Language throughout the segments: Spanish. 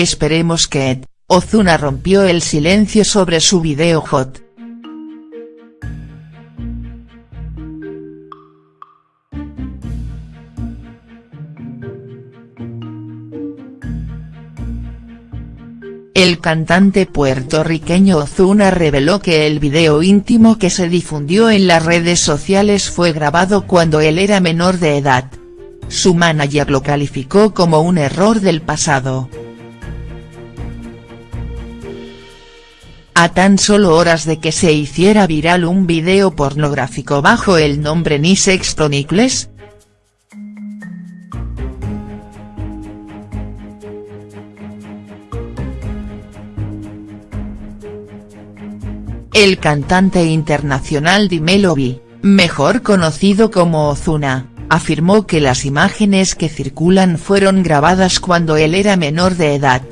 Esperemos que Ozuna rompió el silencio sobre su video hot. El cantante puertorriqueño Ozuna reveló que el video íntimo que se difundió en las redes sociales fue grabado cuando él era menor de edad. Su manager lo calificó como un error del pasado. A tan solo horas de que se hiciera viral un video pornográfico bajo el nombre Nisex Chronicles, El cantante internacional Dimelovi, mejor conocido como Ozuna, afirmó que las imágenes que circulan fueron grabadas cuando él era menor de edad.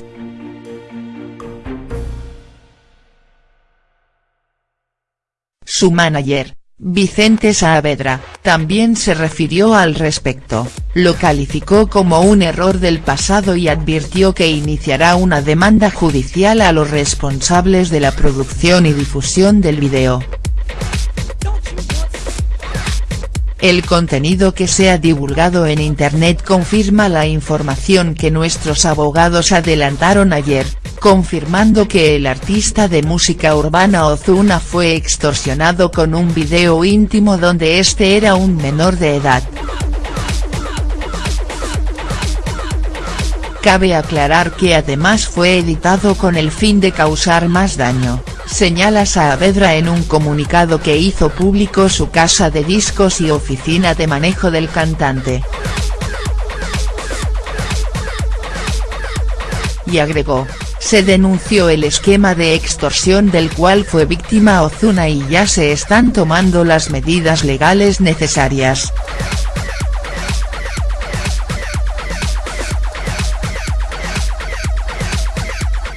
Su manager, Vicente Saavedra, también se refirió al respecto, lo calificó como un error del pasado y advirtió que iniciará una demanda judicial a los responsables de la producción y difusión del video. El contenido que se ha divulgado en Internet confirma la información que nuestros abogados adelantaron ayer, confirmando que el artista de música urbana Ozuna fue extorsionado con un video íntimo donde este era un menor de edad. Cabe aclarar que además fue editado con el fin de causar más daño señala Saavedra en un comunicado que hizo público su casa de discos y oficina de manejo del cantante. Y agregó, se denunció el esquema de extorsión del cual fue víctima Ozuna y ya se están tomando las medidas legales necesarias.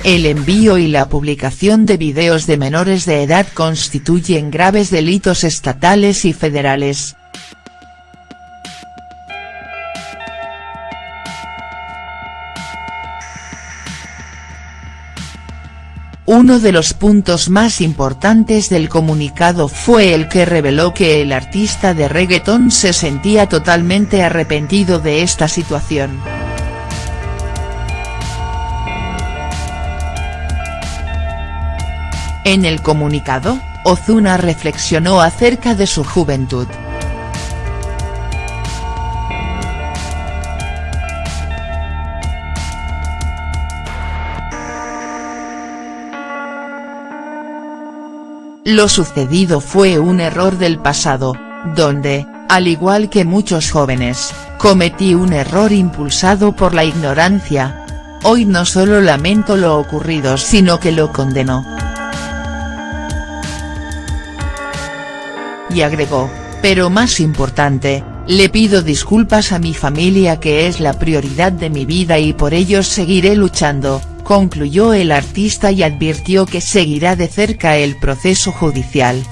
El envío y la publicación de videos de menores de edad constituyen graves delitos estatales y federales. Uno de los puntos más importantes del comunicado fue el que reveló que el artista de reggaetón se sentía totalmente arrepentido de esta situación. En el comunicado, Ozuna reflexionó acerca de su juventud. Lo sucedido fue un error del pasado, donde, al igual que muchos jóvenes, cometí un error impulsado por la ignorancia. Hoy no solo lamento lo ocurrido sino que lo condeno. y agregó, pero más importante, le pido disculpas a mi familia que es la prioridad de mi vida y por ello seguiré luchando, concluyó el artista y advirtió que seguirá de cerca el proceso judicial.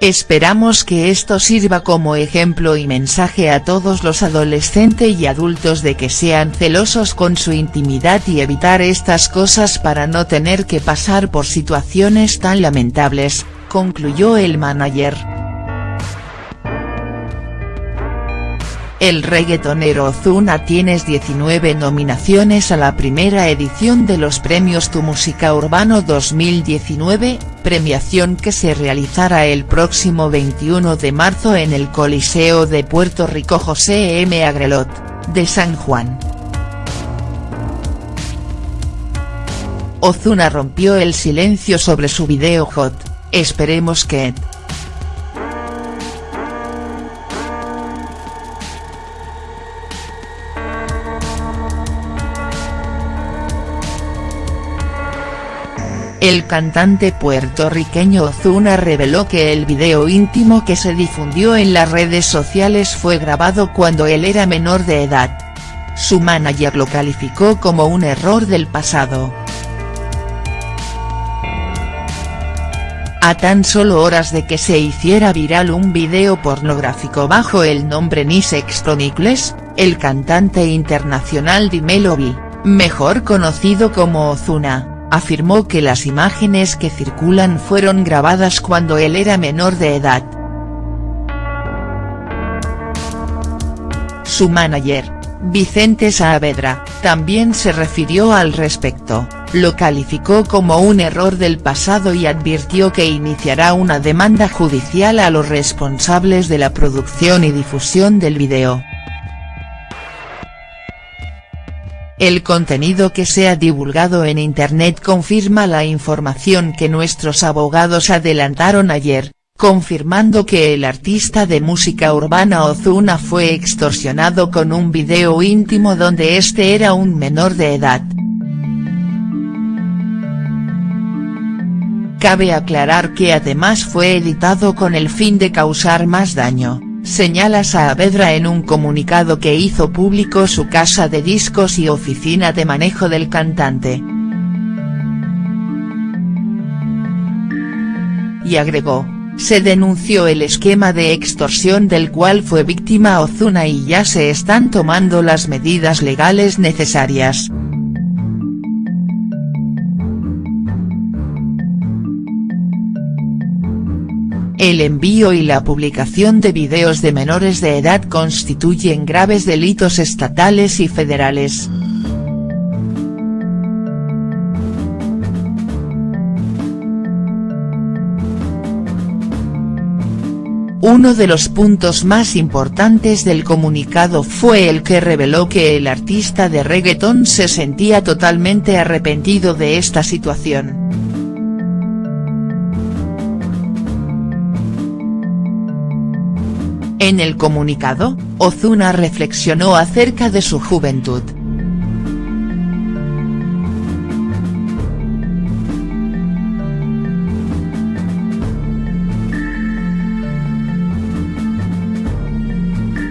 Esperamos que esto sirva como ejemplo y mensaje a todos los adolescentes y adultos de que sean celosos con su intimidad y evitar estas cosas para no tener que pasar por situaciones tan lamentables, concluyó el manager. El reggaetonero Ozuna tienes 19 nominaciones a la primera edición de los premios Tu Música Urbano 2019, premiación que se realizará el próximo 21 de marzo en el Coliseo de Puerto Rico José M. Agrelot, de San Juan. Ozuna rompió el silencio sobre su video hot, esperemos que El cantante puertorriqueño Ozuna reveló que el video íntimo que se difundió en las redes sociales fue grabado cuando él era menor de edad. Su manager lo calificó como un error del pasado. A tan solo horas de que se hiciera viral un video pornográfico bajo el nombre Nisex Chronicles, el cantante internacional Dimelovi, mejor conocido como Ozuna, afirmó que las imágenes que circulan fueron grabadas cuando él era menor de edad. Su manager, Vicente Saavedra, también se refirió al respecto, lo calificó como un error del pasado y advirtió que iniciará una demanda judicial a los responsables de la producción y difusión del video. El contenido que se ha divulgado en Internet confirma la información que nuestros abogados adelantaron ayer, confirmando que el artista de música urbana Ozuna fue extorsionado con un video íntimo donde este era un menor de edad. Cabe aclarar que además fue editado con el fin de causar más daño señala Saavedra en un comunicado que hizo público su casa de discos y oficina de manejo del cantante. Y agregó, se denunció el esquema de extorsión del cual fue víctima Ozuna y ya se están tomando las medidas legales necesarias. El envío y la publicación de videos de menores de edad constituyen graves delitos estatales y federales. Uno de los puntos más importantes del comunicado fue el que reveló que el artista de reggaetón se sentía totalmente arrepentido de esta situación. En el comunicado, Ozuna reflexionó acerca de su juventud.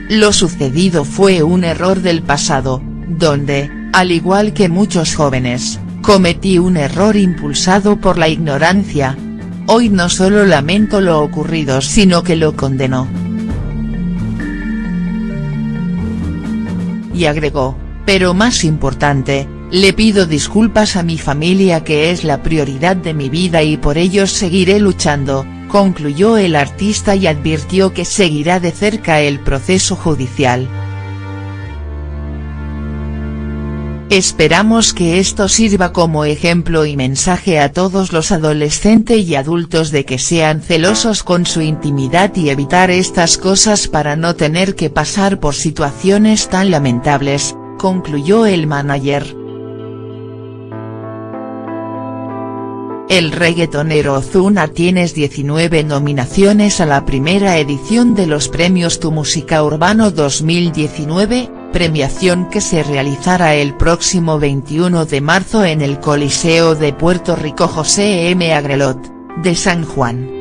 Lo sucedido fue un error del pasado, donde, al igual que muchos jóvenes, cometí un error impulsado por la ignorancia. Hoy no solo lamento lo ocurrido sino que lo condeno. Y agregó, pero más importante, le pido disculpas a mi familia que es la prioridad de mi vida y por ellos seguiré luchando, concluyó el artista y advirtió que seguirá de cerca el proceso judicial. Esperamos que esto sirva como ejemplo y mensaje a todos los adolescentes y adultos de que sean celosos con su intimidad y evitar estas cosas para no tener que pasar por situaciones tan lamentables, concluyó el manager. El reggaetonero Ozuna tienes 19 nominaciones a la primera edición de los premios Tu Música Urbano 2019, premiación que se realizará el próximo 21 de marzo en el Coliseo de Puerto Rico José M. Agrelot, de San Juan.